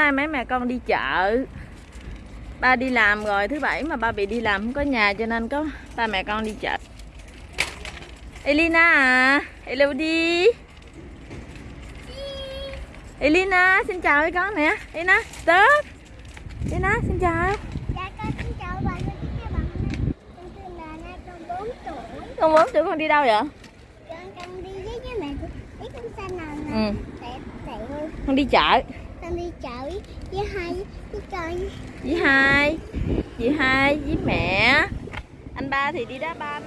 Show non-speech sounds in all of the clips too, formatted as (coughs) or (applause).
nay mấy mẹ con đi chợ. Ba đi làm rồi thứ bảy mà ba bị đi làm không có nhà cho nên có ba mẹ con đi chợ. Elina à hello đi. Elina xin chào với con nè. Elina stop Elina xin chào. Dạ con xin chào bạn con xin chào bạn Con tên là Na con 4 tuổi. Con bốn tuổi con đi đâu vậy? Con con đi với với mẹ con xanh nào nè ừ. con đi chợ con đi chợ với, hai với con. Với hai chị hai với mẹ. Anh ba thì đi đá banh.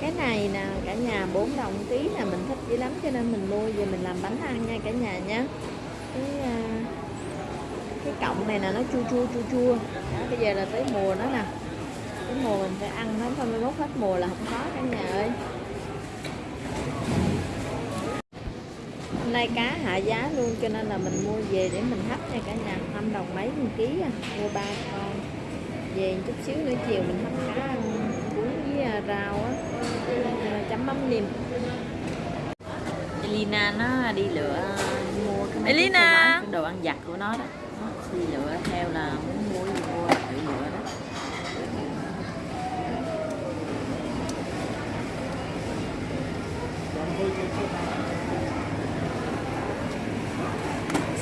Cái này nè cả nhà 4 đồng ký là mình thích dữ lắm cho nên mình mua về mình làm bánh ăn nha cả nhà nha. Cái à, cái cọng này nè nó chua chua chua chua. Đó, bây giờ là tới mùa nó nè. Cái mùa mình phải ăn nó thôi mai mốt hết mùa là không có cả nhà ơi hôm nay cá hạ giá luôn cho nên là mình mua về để mình hấp nha cả nhà 5 đồng mấy một ký à. mua ba con về chút xíu nữa chiều mình hấp cá cuốn với à, rau á à, chấm mắm nêm Elina nó đi lựa mua cái Elina! đồ ăn giặt của nó đó nó đi lựa theo là muốn mua gì mua tự lựa đó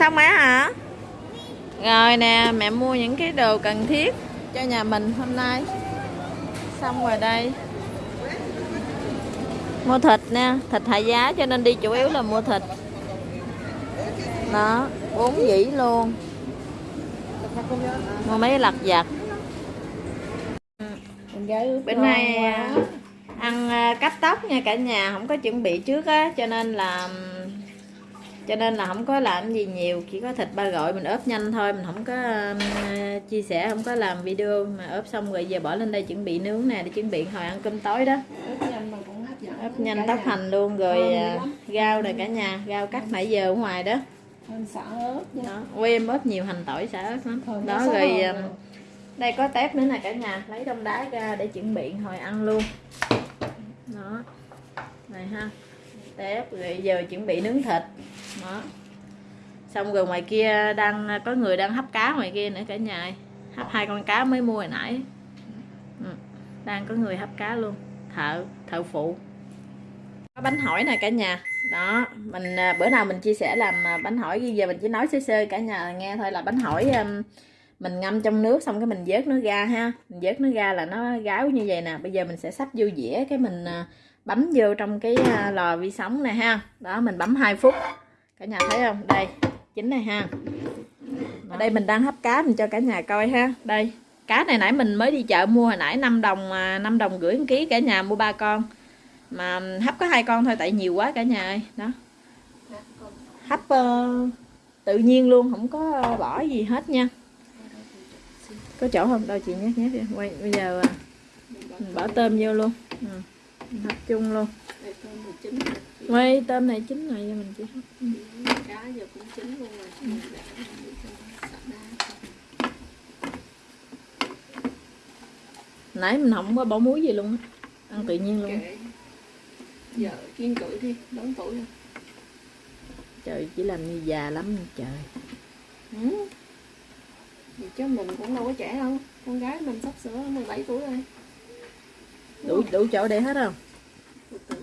xong rồi hả? Rồi nè mẹ mua những cái đồ cần thiết cho nhà mình hôm nay. Xong rồi đây. Mua thịt nè thịt hạ giá cho nên đi chủ yếu là mua thịt. Đó bốn dĩ luôn. Mua mấy lặt vặt. Bên này à, ăn à, cắt tóc nha cả nhà không có chuẩn bị trước á cho nên là cho nên là không có làm gì nhiều chỉ có thịt ba gọi mình ốp nhanh thôi mình không có um, chia sẻ không có làm video mà ốp xong rồi giờ bỏ lên đây chuẩn bị nướng nè để chuẩn bị hồi ăn cơm tối đó. Ốp nhanh tóc hành luôn rồi à, rau này cả nhà rau cắt nãy giờ ở ngoài đó. Xả ớt đó em ốp nhiều hành tỏi xả ớt lắm. Thôi, đó xả rồi ớt um, đây có tép nữa nè cả nhà lấy trong đá ra để chuẩn bị hồi ăn luôn. Đó này ha tép rồi giờ chuẩn bị nướng thịt đó. Xong rồi ngoài kia đang, có người đang hấp cá ngoài kia nữa cả nhà ơi. hấp hai con cá mới mua hồi nãy. Ừ. đang có người hấp cá luôn. Thợ thợ phụ. Có bánh hỏi nè cả nhà. Đó, mình à, bữa nào mình chia sẻ làm à, bánh hỏi bây giờ mình chỉ nói sơ sơ cả nhà nghe thôi là bánh hỏi mình ngâm trong nước xong cái mình vớt nó ra ha. Mình vớt nó ra là nó gáo như vậy nè. Bây giờ mình sẽ sắp vô dĩa cái mình à, bấm vô trong cái lò vi sóng này ha. Đó, mình bấm 2 phút cả nhà thấy không? Đây chính này ha. Ở đây mình đang hấp cá mình cho cả nhà coi ha. Đây cá này nãy mình mới đi chợ mua hồi nãy 5 đồng 5 đồng rưỡi một ký cả nhà mua ba con. Mà hấp có hai con thôi tại nhiều quá cả nhà ơi. Đó. Hấp uh, tự nhiên luôn không có bỏ gì hết nha. Có chỗ không? Đâu chị nhét nhét đi. quay bây giờ ờ, mình bỏ tôm vô luôn. Ừ mình hấp chung luôn Đây chín. quay tôm này chín rồi cho mình chỉ hấp. Cá giờ cũng chín luôn rồi. Nãy mình không có bỏ muối gì luôn á ăn tự nhiên luôn Kệ. Giờ kiên cử đi, lớn tuổi rồi. trời chỉ làm như già lắm trời Ừ. Thì chứ mình cũng đâu có trẻ đâu. Con gái mình sắp sửa 17 tuổi rồi đủ đủ chỗ để hết không từ.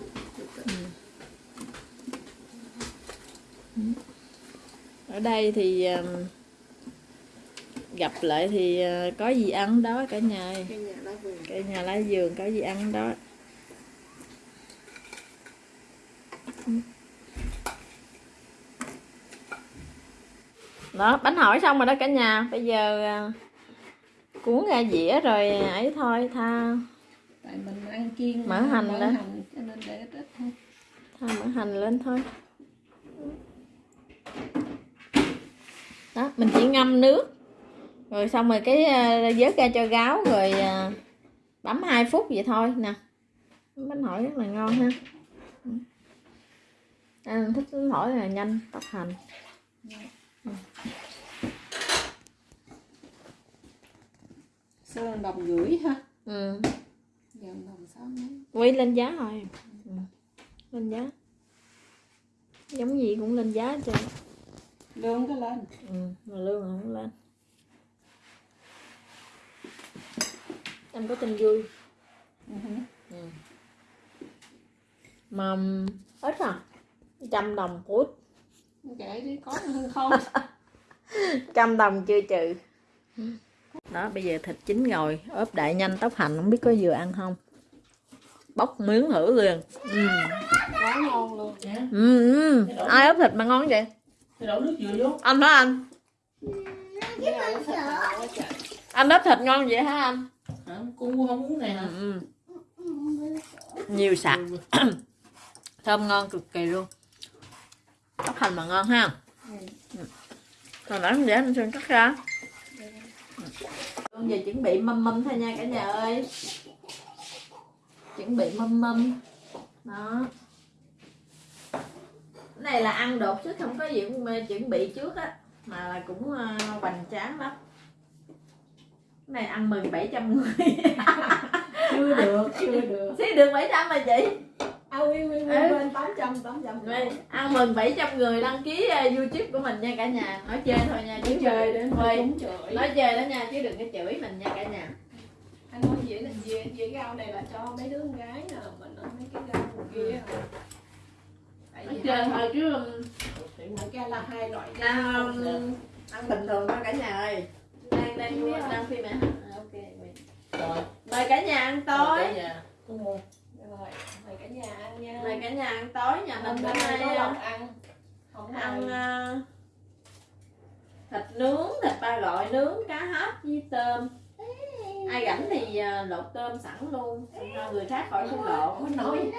ở đây thì um, gặp lại thì uh, có gì ăn đó cả nhà ơi. Cây nhà lá vườn. cả nhà lá vườn có gì ăn đó đó bánh hỏi xong rồi đó cả nhà bây giờ à, cuốn ra dĩa rồi ấy thôi tha Tại mình ăn kiêng Mỡ hành mỡ đó. hành cho nên để ít ít thôi. tha mỡ hành lên thôi đó mình chỉ ngâm nước rồi xong rồi cái à, vớt ra cho gáo rồi à, bấm 2 phút vậy thôi nè bánh hỏi rất là ngon ha ăn thích bánh hỏi là nhanh tóc hành Xưa đồng rưỡi ha. ừ. Đồng mấy. quay lên giá rồi. Ừ. lên giá. Giống gì cũng lên giá cho lương cái lên. Ừ, mà lương không lên. Em có tin vui? Ừ. mà ít à? Trăm đồng phút. Kệ đi có hơn không? (laughs) Trăm đồng chưa trừ đó bây giờ thịt chín rồi ốp đại nhanh tóc hành không biết có vừa ăn không bóc miếng thử liền ừ. quá ngon luôn Ừ, ừ. ai ốp thịt mà ngon vậy đổ nước dừa vô. anh hả anh quá trời anh ốp thịt ngon vậy hả anh? Cô không uống này hả? ừ. nhiều sạch (coughs) thơm ngon cực kỳ luôn tóc hành mà ngon ha Ừ. còn nãy để anh sơn cắt ra con giờ chuẩn bị mâm mâm thôi nha cả nhà ơi. Chuẩn bị mâm mâm. Đó. Cái này là ăn đột chứ không có gì chuẩn bị trước á. Mà là cũng uh, hoành tráng lắm. Cái này ăn mừng 700 người. (laughs) Chưa được chưa được. Xí được 700 mà chị à quy quy quy Ừ. bên tám trăm tám trăm. Ăn mừng 700 người đăng ký uh, youtube của mình nha cả nhà. Nói chơi thôi nha chứ chơi đến Thôi. chửi. Nói chơi đó nha chứ đừng có chửi mình nha cả nhà. Anh nói dĩa là dĩa dĩa rau này là cho mấy đứa con gái nè mình ăn mấy cái rau kia. Tại nói chơi thôi chứ um, một cái là hai loại ăn, rau um, ăn bình thường thôi cả nhà ơi. Đang đang đang phim mẹ à, ok. Rồi. mời cả nhà ăn Cả tối nhà. Rồi mời cả nhà ăn nha. Mời cả nhà ăn tối nhà mình bữa nay có lộc ăn không ăn ăn. uh, thịt nướng thịt ba gọi nướng cá hấp với tôm. Ai rảnh thì uh, lột tôm sẵn luôn cho người khác khỏi phải lột nói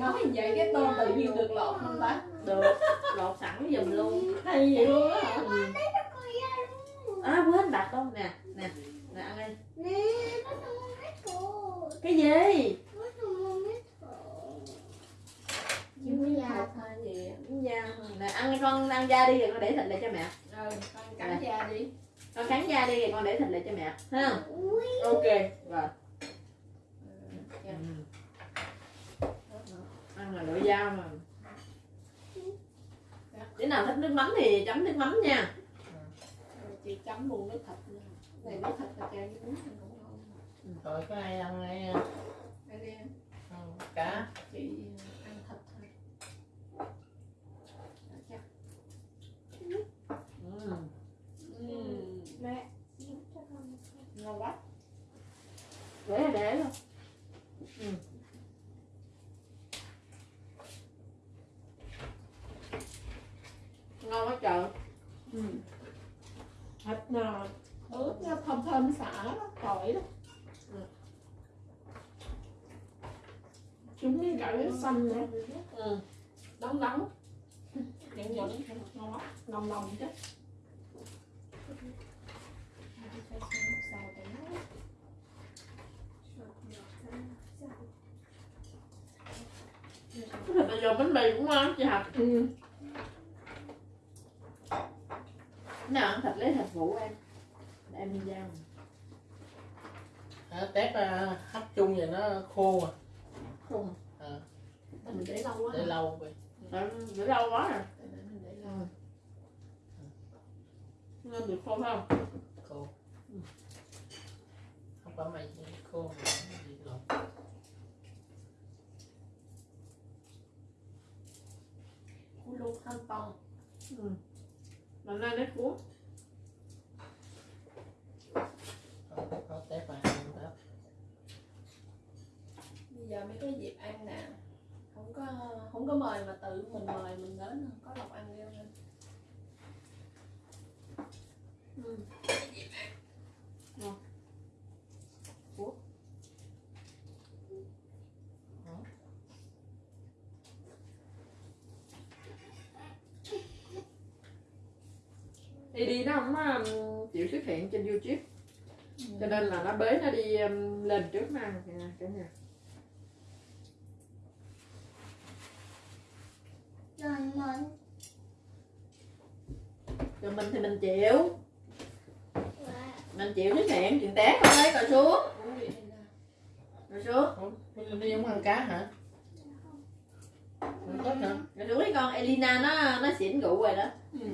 nói vậy cái tôm tự nhiên được lọt không ta được lột sẵn giùm luôn. Hay vậy luôn á ừ. à quên đặt không? Nè nè nè ăn đi. Cái gì Bắt đầu mua mét cổ. Mới già thay gì da nè ăn con ăn da đi rồi con để thịt lại cho mẹ. Rồi con cắn da đi. Con cắn da đi rồi con để thịt lại cho mẹ ha Ui, ok rồi. Dạ. Ừ. ăn là loại dao mà. Đứa nào thích nước mắm thì chấm nước mắm nha. Rồi chị chấm luôn nước thịt nữa này nước thịt là chan với bún ăn cũng ngon. Rồi có ai ăn ai đây? Ăn cá. chị ăn thịt thôi Đó, chắc. ừ. Ừm, mẹ. giúp cho con một cái. ngon quá để là để luôn ừ. ngon quá trời Ừ. thịt nào ướp nó thơm thơm xả đó tỏi đó Ừ. chúng cái gạo xanh nữa ừ. đóng đóng nhận nhận ngon lắm nồng nồng chứ cái thịt bây giờ bánh mì cũng ngon chị học ừ. nào ăn thịt lấy thịt vụ em để em đi giao Hả? Tép à, hấp chung vậy nó khô mà. không À, mình để lâu quá để hả? lâu vậy. để để lâu quá rồi để mình để lâu nên được không không Khô. Không phải mày khô mà cái gì lộn. cú luôn thanh tông ừ. mà nên lấy cuốn Có- tép ăn tép. bây giờ mới có dịp ăn nè không có không có mời mà tự mình mời mình đến có lộc ăn rêu lên ừ. đi đi nó không um, chịu xuất hiện trên youtube cho nên là nó bế nó đi um, lên trước nó ăn cả nhà Rồi mình. rồi mình thì mình chịu Và mình chịu xuất hiện chuyện té con ơi rồi xuống rồi xuống Ủa, Đi không ăn cá hả? Ăn tép hả? rồi xuống đi con Elina nó nó xỉn rượu rồi đó ừ.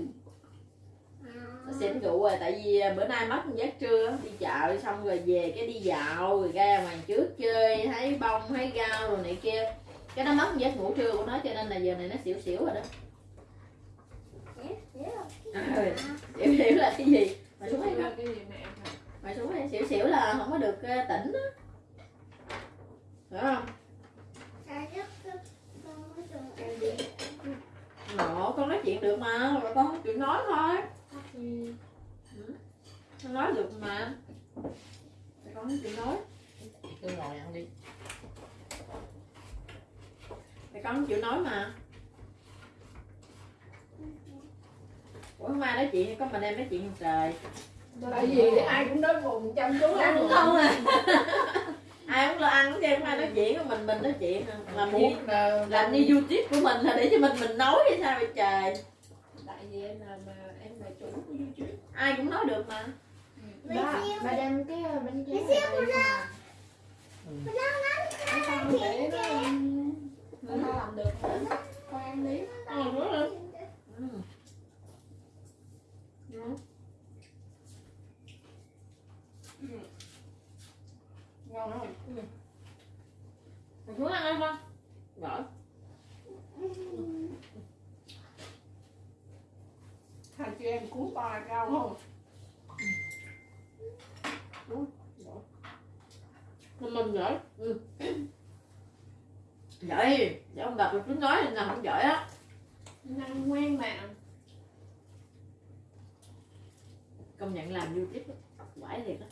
Rượu rồi tại vì bữa nay mất giấc trưa đi chợ xong rồi về cái đi dạo rồi ra ngoài trước chơi thấy bông thấy rau rồi này kia. Cái nó mất giấc ngủ trưa của nó cho nên là giờ này nó xỉu xỉu rồi đó. Ừ, xỉu xỉu là cái gì? Mày xuống đây cái gì mẹ ăn hả? mày xuống đây xỉu xỉu là không có được ờ, tỉnh á. Hiểu không? Ngộ, con nói chuyện được mà con không chịu nói thôi Con nói được mà. Thì con không chịu nói. Cứ ngồi ăn đi. Thì con không chịu nói mà. Ủa hôm nay nói chuyện có mình em nói chuyện trời? Tại vì ai cũng nói cùng chăm chú ăn ăn không à. Ai cũng lo ăn chứ không ai nói chuyện của mình mình nói chuyện à. Thuốc là làm như youtube của mình là để cho mình mình nói hay sao vậy trời vì em là mà em là chủ của youtube ai cũng nói được mà. Ba ba đem cái ờ, bánh tráng này đây mà Ừ. cái con để nó nó làm được. Hả con ăn đi. Ừ, đúng rồi. Ừ. Ừ. ngon không Mày xuống ăn không? Giỏi chị em cuốn to rau không? Mình mình giỏi. Ừ. giỏi. Giỏi ông đọc được tiếng nói nên là không giỏi á. Ăn ngoan mà. Công nhận làm youtube á, quải thiệt á.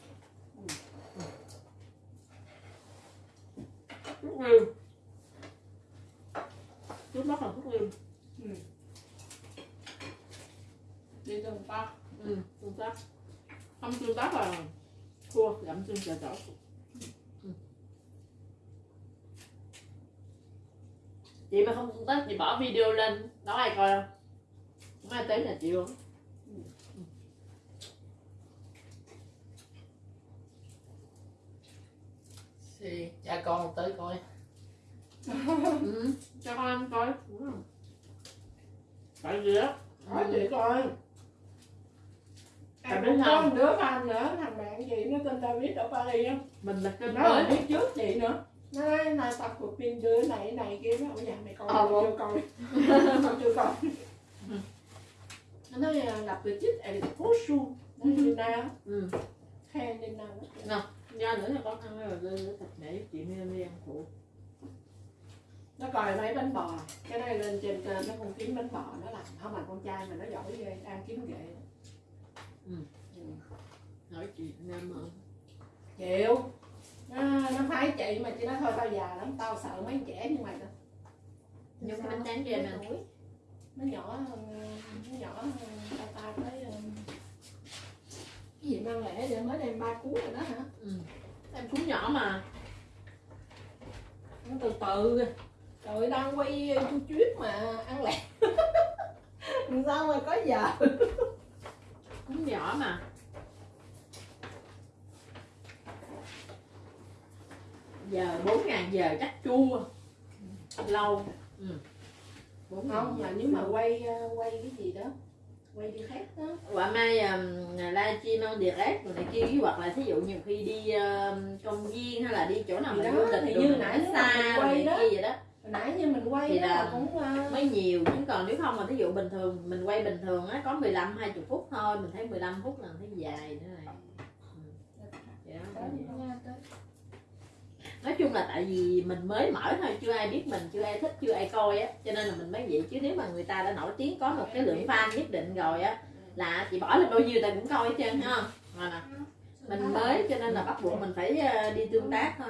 Thuốc liêm trước mắt là thuốc liêm đi từng ta ừ. Tương tác không tương tác là thua giảm xương chờ chỗ ừ. chị mà không tương tác chị bỏ video lên. Đó ai coi không? Không ai tới là chị luôn. Thì cha con tới coi. Ừ. cho con ăn coi. Tại vì á hỏi chị coi Em biết có một đứa fan nữa thằng bạn chị nó tên David ở Paris á. Mình là kênh nó là mới biết trước chị nữa. Nó nói nay tập cuộc phim đứa này này kia. Nó ở nhà mày coi Ờ, chưa coi. (laughs) Tao chưa coi. Nó nói là em phố su nó đi na ừ. khen đi na ra nữa là con ăn rồi lên thịt mẹ giúp chị đi đi ăn phụ. Nó coi mấy bánh bò. Cái này lên trên trên nó không kiếm bánh bò nó làm. Không mà con trai mà nó giỏi ghê đang kiếm ghệ Ừ. nói chuyện nam ơi chịu. Nó, nó phái chị mà chị nói thôi tao già lắm tao sợ mấy trẻ như mày đó. Nhưng bánh tráng cho em ăn nó nhỏ hơn, nó nhỏ hơn tao tao thấy um, cái gì mang lẻ để mới đem ba cuốn rồi đó hả? Ừ. em cũng nhỏ mà. Nó từ từ trời đang quay chu chuyết mà ăn (laughs) Làm sao mà có giờ (laughs) cũng nhỏ mà. Giờ bốn ngàn giờ chắc chua. Lâu. Ừ. không mà nếu mà quay uh, quay cái gì đó quay đi khác đó. Quả mai um, livestream on direct rồi này kia hoặc là thí dụ nhiều khi đi um, công viên hay là đi chỗ nào đó, du lịch thì như nãy xa mình quay này đó. kia vậy đó hồi nãy như mình quay Thì là cũng uh, mới nhiều chứ còn nếu không mà thí dụ bình thường mình quay bình thường á có 15 20 phút thôi mình thấy 15 phút là thấy dài nữa này. Ừ. Đó, nha tới. Nói chung là tại vì mình mới mở thôi chưa ai biết mình chưa ai thích chưa ai coi á cho nên là mình mới vậy. Chứ nếu mà người ta đã nổi tiếng có một cái lượng fan nhất định rồi á là chị bỏ lên bao nhiêu ta cũng coi hết trơn ha rồi nè. Mình mới cho nên là bắt buộc mình phải ờ, đi tương tác thôi.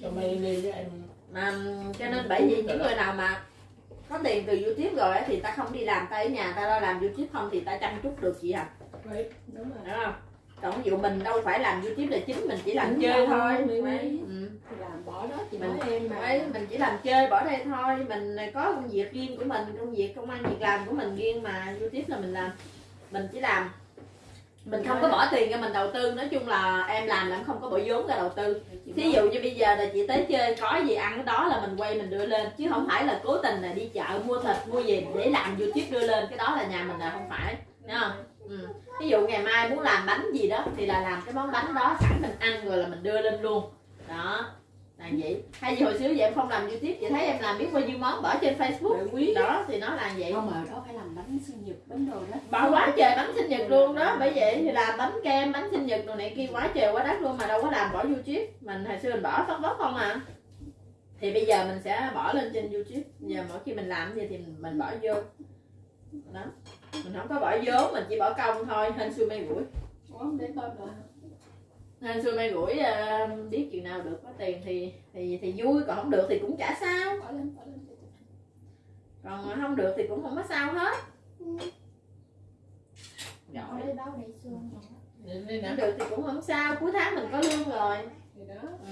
Cho mày đi với em mà cho nên bởi vì những người nào mà có tiền từ youtube rồi thì ta không đi làm ta ở nhà ta lo làm youtube không thì ta chăm chút được chị hả đúng rồi. Hiểu không? Còn ví dụ mình đâu phải làm youtube là chính mình chỉ làm Đúng chơi thôi. mình- Đấy, ừ. làm bỏ đó chị Mình- em mà. Đấy, mình chỉ làm chơi bỏ đây thôi. Mình có công việc riêng của mình công việc công ăn việc làm của mình riêng mà youtube là mình làm. Mình chỉ làm mình không có bỏ tiền cho mình đầu tư. Nói chung là em làm là em không có bỏ vốn ra đầu tư. Thí dụ như bây giờ là chị tới chơi có gì ăn cái đó là mình quay mình đưa lên. Chứ không phải là cố tình là đi chợ mua thịt mua gì để làm youtube đưa lên. Cái đó là nhà mình là không phải Thấy không? ừ. ví dụ ngày mai muốn làm bánh gì đó thì là làm cái món bánh đó sẵn mình ăn rồi là mình đưa lên luôn. Đó là vậy. Hay gì hồi xưa vậy em không làm youtube chị thấy em làm biết bao nhiêu món bỏ trên facebook. Quý. Đó thì nó là vậy. Không mà đó phải làm bánh sinh nhật bánh đồ đó. Bỏ quá trời bánh sinh nhật luôn đó. Bởi vậy thì làm bánh kem bánh sinh nhật đồ này kia quá trời quá đất luôn mà đâu có làm bỏ youtube. Mình hồi xưa mình bỏ tóc bóc không à. Thì bây giờ mình sẽ bỏ lên trên youtube. Giờ mỗi khi mình làm gì thì mình, bỏ vô. Đó. Mình không có bỏ vốn mình chỉ bỏ công thôi. Hên xui may rủi để coi rồi hên xui may rủi ờ, biết chuyện nào được có tiền thì thì thì vui còn không được thì cũng chả sao. Còn không được thì cũng không có sao hết. Giỏi. Đâu xương đây không được thì cũng không sao cuối tháng mình có lương rồi. Thì đó. Ừ.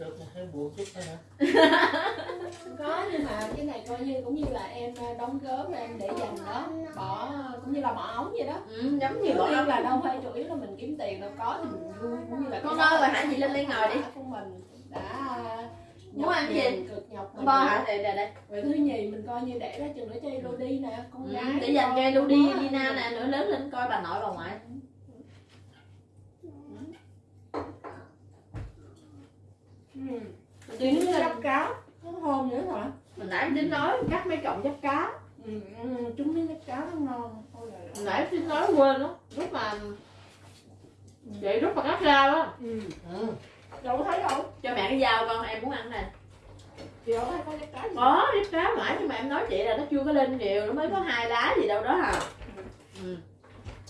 Được là hơi buồn chút thôi hả? (laughs) có nhưng mà cái này coi như cũng như là em ờ, đóng góp em để dành đó bỏ cũng như là bỏ ống vậy đó ừ, giống như bỏ riêng là đâu phải chủ yếu là mình kiếm tiền đâu có thì mình vui cũng như là Con ơi, rồi là hả? Chị lên đây ngồi đi. của mình đã Muốn nhọc ăn gì? cực nhọc mình bo hả đây đây đây rồi thứ nhì mình coi như để ra chừng để cho Elodie nè con ừ, gái để dành cho đó. Lina nè nữa lớn lên coi bà nội bà ngoại ừ. Chị nó gấp cá nó hôn nữa hả? Mình nãy tính nói cắt mấy cọng giáp cá ừ, ừ, chúng miếng gấp cá nó ngon. Là Hồi nãy tính nói quên đó lúc mà chị lúc mà cắt ra đó ừ. Ừ. đâu có thấy đâu. Cho mẹ cái dao con em muốn ăn chị đâu thấy có gấp cá gì. Có giáp cá mãi nhưng mà em nói chị là nó chưa có lên nhiều nó mới có hai lá gì đâu đó à ừ.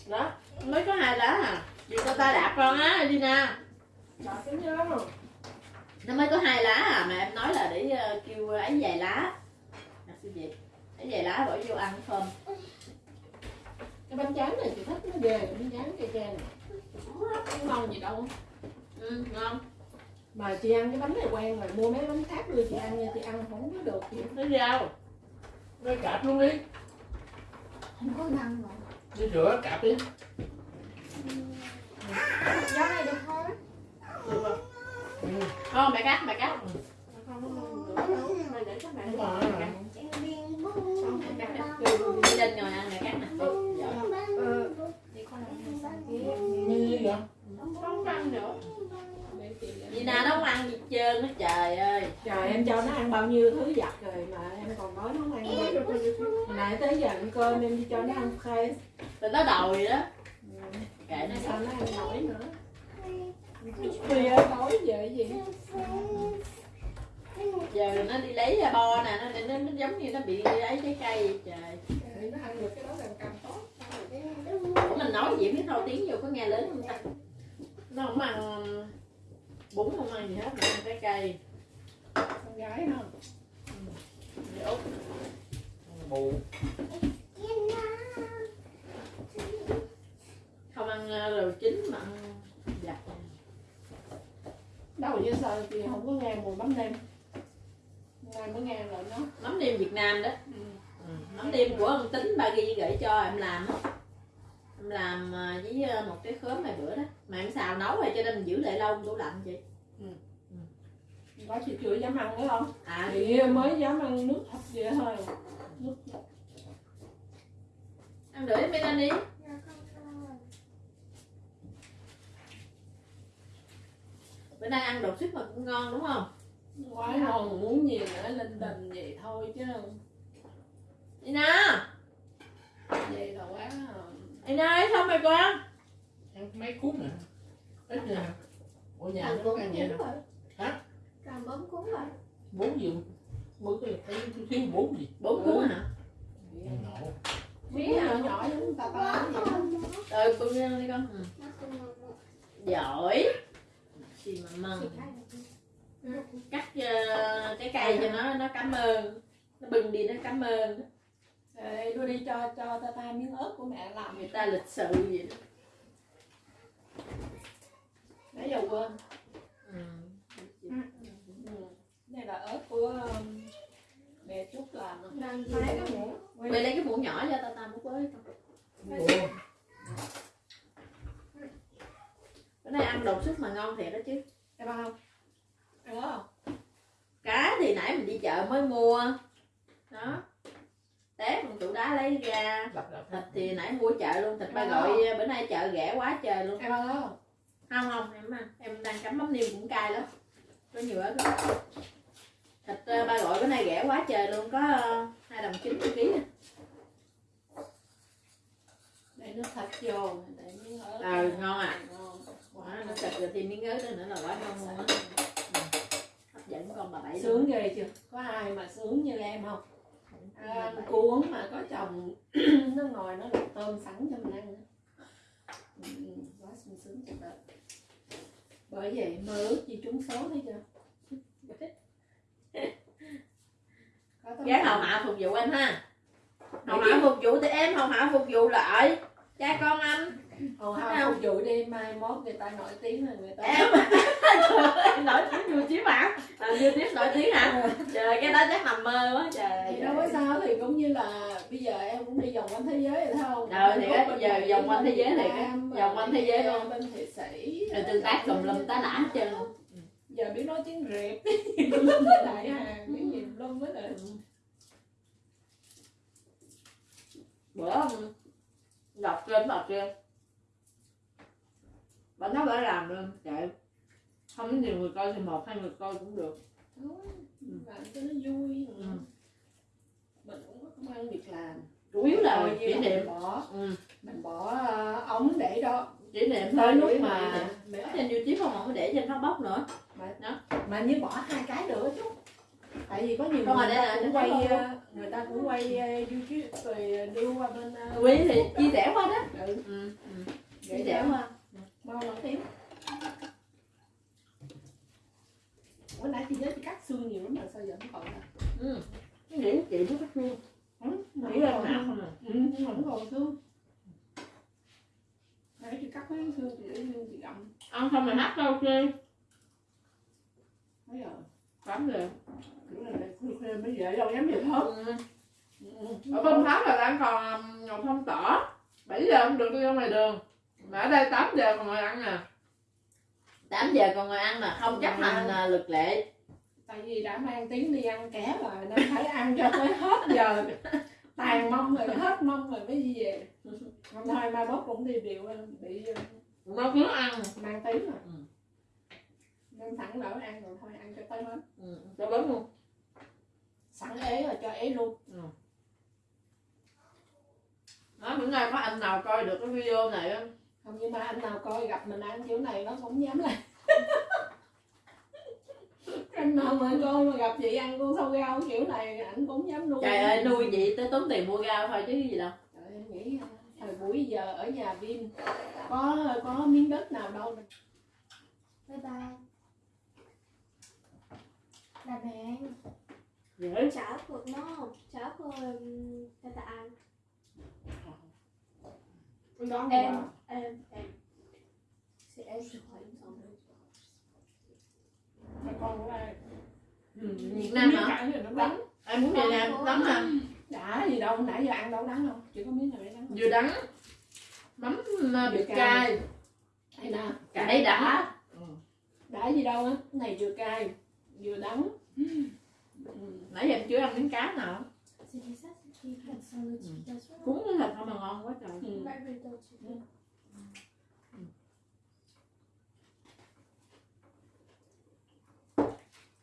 đó. Mới có hai lá à chị cho ta đạp con á Lina Bà cái nhớ rồi nó mới có hai lá à mà em nói là để ờ, kêu ấy vài lá. À, xin gì ấy vài lá bỏ vô ăn thơm cái bánh tráng này chị thích nó ghê bánh tráng cây tre này. Không ngon gì đâu. Ừ, ngon. Mà chị ăn cái bánh này quen rồi mua mấy bánh khác đưa chị ăn nha chị ăn không có được chị nó rau. Rồi cạp luôn đi. không có ngăn rồi Đi rửa cạp đi. gió này được không được không Ừ. không mẹ cắt mẹ cắt. Rồi. Mẹ cắt đi lên ngồi ăn mẹ cắt nè. Như vậy? không ăn nữa Vì nào nó không ăn gì trơn á trời ơi. Trời em cho nó ăn bao nhiêu thứ giặt rồi mà em còn nói nó không ăn gì hồi nãy tới giờ ăn cơm em đi cho nó ăn khay rồi nó đòi đó. Kệ nó sao nó ăn nổi nữa tối giờ cái gì giờ nó đi lấy ra bo nè nó, nó, nó giống như nó bị lấy trái cây. Vậy trời. Để nó ăn được cái đó càng càng tốt Ủa mình nói gì biết đâu tiếng vô có nghe lớn không ta? Nó không ăn bún không ăn gì hết mà ăn trái cây. Con gái út. Bù. không ăn ờ, đồ chín mà ăn giặt đâu như sao chị không có nghe mùi mắm nêm. Ngày mới nghe lại nó mắm nêm Việt Nam đó. Ừ. mắm nêm của ông tính ba ghi gửi cho em làm á. Em làm ờ, với ờ, một cái khóm hai bữa đó. Mà em xào nấu rồi cho nên mình giữ lại lâu tủ lạnh chị. Có chị chưa dám ăn nữa không? À. Chị mới dám ăn nước thật vậy thôi. Nước ăn đuổi em đi bữa nay ăn đột xuất mà cũng ngon đúng không quá ngon muốn gì nữa linh đình vậy thôi chứ Ina vậy là quá Ina ấy xong rồi con Ăn mấy cuốn nè. Ít nè. Ở nhà không có ăn vậy nè. Hả? càng bấm cuốn rồi Bốn gì? Bữa cái thấy thiếu bốn gì? bốn cuốn hả Ngộ. miếng nhỏ nhỏ giống ta ta rồi lên đi con ừ. giỏi gì mà mừng. Cắt ờ, cái cây cho nó nó cảm ơn. Nó bưng đi nó cảm ơn. Ê, đưa đi cho cho ta ta miếng ớt của mẹ làm người ta lịch sự vậy đó. Nãy giờ quên. Ừ. ừ. đây là ớt của um, mẹ trúc làm Đang hai cái muỗng. Quay lấy cái muỗng nhỏ cho tao tao múc với. Bữa nay ăn đột xuất mà ngon thiệt đó chứ. Em ăn không? Ăn ớt không? Cá thì nãy mình đi chợ mới mua. Đó. Tép một tủ đá lấy ra. Thịt thì nãy mua chợ luôn thịt ba gọi bữa nay chợ rẻ quá trời luôn. Em ăn không? Không không em ăn. Em đang chấm mắm niêu cũng cay lắm. Có nhiều ớt lắm thịt ờ, ba gọi bữa nay rẻ quá trời luôn có ờ, hai đồng chín một ký để nước thịt vô để miếng ớt. Ờ ngon à. Ngon Quá, nó thịt rồi thì miếng ớt đó nữa là quá ngon luôn á hấp dẫn con bà bảy sướng ghê chưa? Có ai mà sướng như em không? À, cuốn mà có chồng (clears throat) nó ngồi nó luộc tôm sẵn cho mình ăn nữa. ừ, quá sung sướng thật đó bởi vậy mơ ước gì trúng số thấy chưa? Gái hầu hạ phục vụ anh ha. Hầu hạ phục vụ thì em hầu hạ phục vụ lại. Cha con anh Hầu hạ không? vụ đi mai mốt người ta nổi tiếng là người ta em. (laughs) Nổi tiếng nhiều chiếm hả làm như tiếp nổi tiếng hả? Trời cái đó chắc nằm mơ quá trời. Thì đâu có sao thì cũng như là bây giờ em cũng đi vòng quanh thế giới rồi thấy không? Ờ, thì á, giờ vòng quanh thế giới Nam, vòng quanh thế giới luôn. bên thụy sĩ. Rồi tương tác tùm lum tá đã hết trơn. Luôn giờ biết nói tiếng rệp. (laughs) Đại hàng biết gì lum hết rồi. Bữa đọc trên đọc trên bà nói bà làm luôn. Chạy không có nhiều người coi thì một hai người coi cũng được. Thôi, làm cho nó vui. Ừ. mình cũng có công ăn việc làm. Chủ yếu là kỷ niệm. mình bỏ ừ. mình bỏ ờ, ống để đó. Kỷ niệm Tới thôi lúc mà- niệm. ở trên youtube không không có để trên facebook nữa. Mà như bỏ hai cái nữa chứ. Tại vì có nhiều Không, người mà ta đây là cũng nó quay không- ờ, người ta cũng quay ờ, youtube rồi đưa qua bên ờ, quý thì đó. chia sẻ qua đó. Ừ, ừ. ừ. chia sẻ đó. qua mau nổi tiếng bữa nãy chị nhớ chị cắt xương nhiều lắm mà sao giờ không còn nè ừ. cái nghĩ chị nó có thương nghĩ nghĩ là là hả? không à? Ừ, nhưng mà không còn xương. Nãy chị cắt mấy xương chị để xương chị gặm. Ăn xong rồi hát đâu chơi mấy giờ? Tám giờ. Kiểu là khuya khuya mới về đâu dám về thớt. Ừ. ừ. ở bên pháp là đang còn ngọc thông tỏ. 7 giờ không được đi ra ngoài đường mà ở đây 8 giờ còn ngồi ăn nè 8 giờ còn ngồi ăn nè không chấp hành à, luật lệ. Tại vì đã mang tiếng đi ăn ké rồi nên phải ăn cho tới hết giờ. Tàn mông rồi hết mông rồi mới đi về. Không thôi mai mốt cũng đi điều bị ờ, nó ăn. mang tiếng rồi. Ừ. nên sẵn đỡ ăn rồi thôi ăn cho tới hết. Ừ. cho bớt luôn. Sẵn ế rồi cho ế luôn. Đó bữa nay có anh nào coi được cái video này không không nhưng mà anh nào coi gặp mình ăn kiểu này nó không dám làm (laughs) anh nào mà coi mà gặp chị ăn con sâu rau kiểu này ảnh cũng dám nuôi. Trời ơi nuôi vậy tới tốn tiền mua rau thôi chứ gì đâu. Trời ơi, em nghĩ ờ, thời buổi giờ ở nhà Vin có có miếng đất nào đâu bye bye. Là mẹ. Dễ. Chở phượt nó chở phượt cho ta ăn em qua. em em sẽ em sẽ hỏi xong Mà con của ai ừ. Việt Nam hả? đắng em muốn Việt Nam đắng hả? Đã gì đâu nãy giờ ăn đâu đắng đâu. Chỉ có miếng nào để đắng vừa đắng mắm vịt Vừa cay. đây nè cải đã. Đã. Gì đâu á. Này vừa cay vừa đắng ừ. nãy giờ em chưa ăn miếng cá nào Cuốn thịt không mà ngon quá trời. Ừ.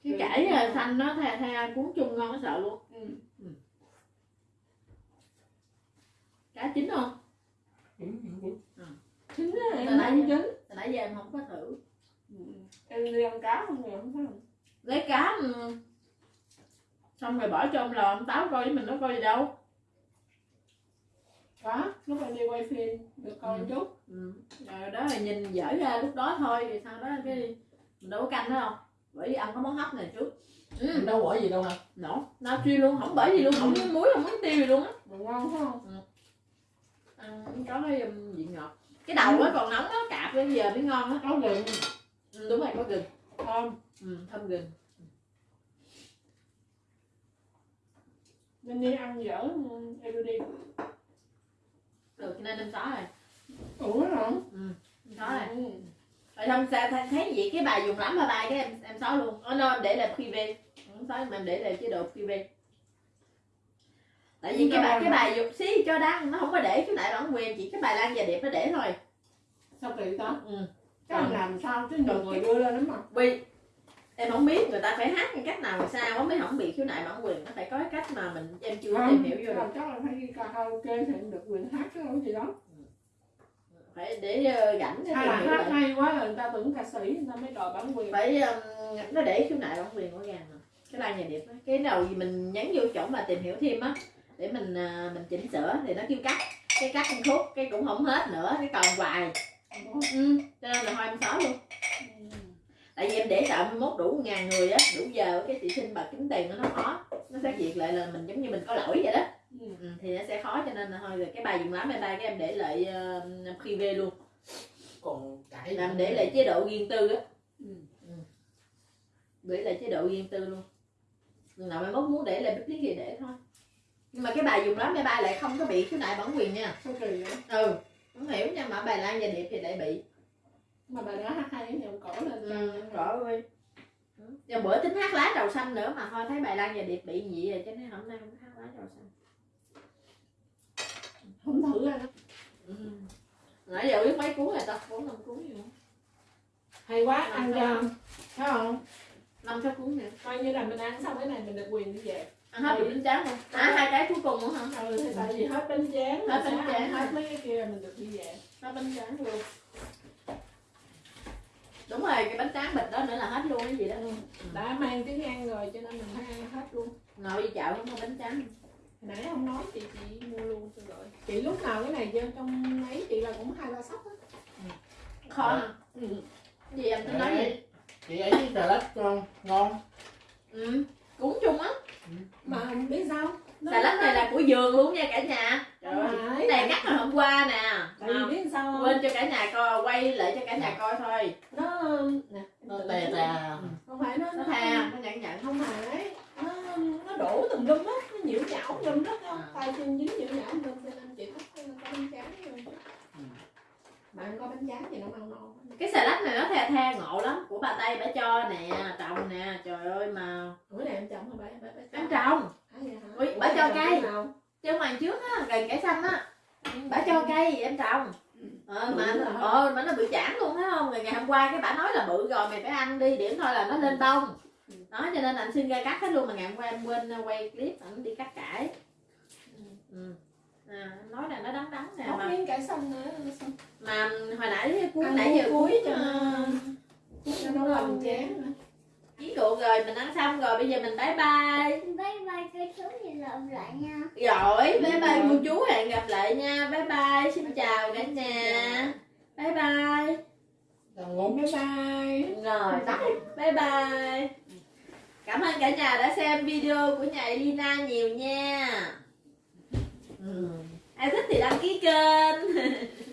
Cái cải à, xanh nó thay thay cuốn chung ngon nó sợ luôn. Ừ. cá chín không? Chín á Hồi em nãy ăn chín. Hồi nãy giờ em không có thử. Ừ. em đi ăn cá không rồi không không lấy cá ừ, xong rồi bỏ cho ông lò ông táo coi với mình nó coi gì đâu. Có lúc em đi quay phim được coi Ừ. chút. Ừ. rồi đó là nhìn dở ra lúc đó thôi thì sau đó cái mình đâu có canh đó không bởi vì ăn có món hấp này trước. Ừ. đâu bỏ gì đâu hả? Nổ. Nó chuyên luôn không bởi gì luôn không miếng muối không miếng tiêu gì luôn á. Ngon phải không? Ăn có cái um, vị ngọt. Cái đầu nó còn nóng nó cạp bây giờ mới ngon á. Có gừng. Ừ, đúng rồi có gừng. Thơm. Ừ, thơm gừng nên đi ăn dở ừ, em đưa đi. Được cho nên em xóa rồi. Ủa hả em xóa rồi. Ừ. rồi xong sao thấy, vậy cái bài dùng lắm mà bài cái em em xóa luôn. Ờ no, em để là privé không xóa mà em để là chế độ privé tại vì cái bài cái bài dục xí cho đăng nó không có để khiếu nại bản quyền. Chỉ cái bài lan và điệp nó để thôi. Sao kỳ đó ừ. cái Còn- làm sao chứ nhiều người đưa lên lắm mà vì em không biết người ta phải hát cái cách nào sao mới không bị khiếu nại bản quyền. Nó phải có cái cách mà mình em chưa tìm hiểu vô được. chắc là phải đi karaoke thì được quyền hát cái gì đó phải để rảnh để hay là hát lại. hay quá là người ta tưởng ca sĩ người ta mới đòi bản quyền. Phải um, nó để khiếu nại bản quyền ràng mà. Cái lan nhà điệp á cái nào gì mình nhấn vô chỗ mà tìm hiểu thêm á để mình à, mình chỉnh sửa thì nó kêu cắt. Cái cắt một khúc cái cũng không hết nữa cái còn hoài. Ừ. cho nên là thôi em xóa luôn tại vì em để sợ 21 đủ ngàn người á đủ giờ cái chị xin bà kiếm tiền nó khó nó xét duyệt lại là mình giống như mình có lỗi vậy đó. Ừ. ừ, thì nó sẽ khó cho nên là thôi rồi cái bài dùng lắm em ba cái em để lại uh, privé luôn. Còn cãi làm để lại chế độ riêng tư á. Ừ. để lại chế độ riêng tư luôn. Lần nào mai mốt muốn để lại biết lý gì để thôi. Nhưng mà cái bài dùng lắm em ba lại không có bị khiếu nại bản quyền nha. Ừ không hiểu nha mà bài lan và điệp thì lại bị mà bài đó hát hay ông cổ lên ừ, rõ ơi. Rồi bữa tính hát lá trầu xanh nữa mà thôi thấy bài lan và điệp bị gì rồi cho nên hôm nay không hát lá trầu xanh. Không thử ra đó ừ. nãy giờ biết mấy cuốn rồi ta? Bốn năm cuốn gì không hay quá ăn cho thấy không? Năm sáu cuốn nè coi như là mình ăn xong cái này mình được quyền đi về. Ăn hết được bánh tráng luôn. À hai cái cuối cùng nữa hả? Ừ thì tại vì hết bánh tráng Hết bánh tráng hết mấy cái kia mình được đi về. Hết bánh tráng luôn đúng rồi cái bánh tráng bịch đó nữa là hết luôn cái gì đó. Đã mang tiếng ăn rồi cho nên mình phải ăn hết luôn. Ngồi đi chợ không có bánh tráng. Hồi nãy không nói chị chị mua luôn cho rồi chị lúc nào cái này vô trong ấy chị là cũng hai ba sắp á khó ừ. gì em tính nói gì chị ấy với trà lách ngon ngon. Ừ. Cuốn chung á mà không biết sao. Nó- xà lách này là của giường luôn nha cả nhà. Trời ơi. Không cái này cắt hồi hôm qua nè. Tại vì biết sao không quên cho cả nhà coi quay lại cho cả nhà coi thôi nó nè nó tè tè không phải nó nó nó tha nó nhận nhận không phải nó nó đổ tùm lum á nó nhiễu nhão lum đó không À. tay chân dính nhiễu nhão lum cho nên chị thích có bánh tráng thôi Ừ. mà ăn có bánh tráng thì nó ăn ngon cái xà lách này nó tha tha ngộ lắm. Của bà tây bà cho nè trồng nè trời ơi mà. Bữa này em chồng hả bà? Em trồng? Ui, bà cho trồng cây. chứ ngoài trước á gần cải xanh á. Bà cho cây em trồng ờ, mà ờ, mà nó bị chản luôn thấy không? Ngày, ngày hôm qua cái bà nói là bự rồi mày phải ăn đi điểm thôi là nó lên bông. Đó cho nên anh xin ra cắt hết luôn mà ngày hôm qua em quên quay clip ảnh đi cắt cải. Ừ. à, nói là nó đắng đắng nè mà, miếng cải xanh nữa xong mà hồi nãy cuối nãy giờ cuối cho cho nó- làm chén chiến rượu rồi mình ăn xong rồi bây giờ mình bye bye. Bye bye cái số gì lộn lại nha. Rồi bye bye cô chú hẹn gặp lại nha. Bye bye xin chào cả nhà. Bye bye. Ngủ bye bye. Rồi bye bye. Cảm ơn cả nhà đã xem video của nhà Elina nhiều nha ai thích thì đăng ký kênh. (laughs)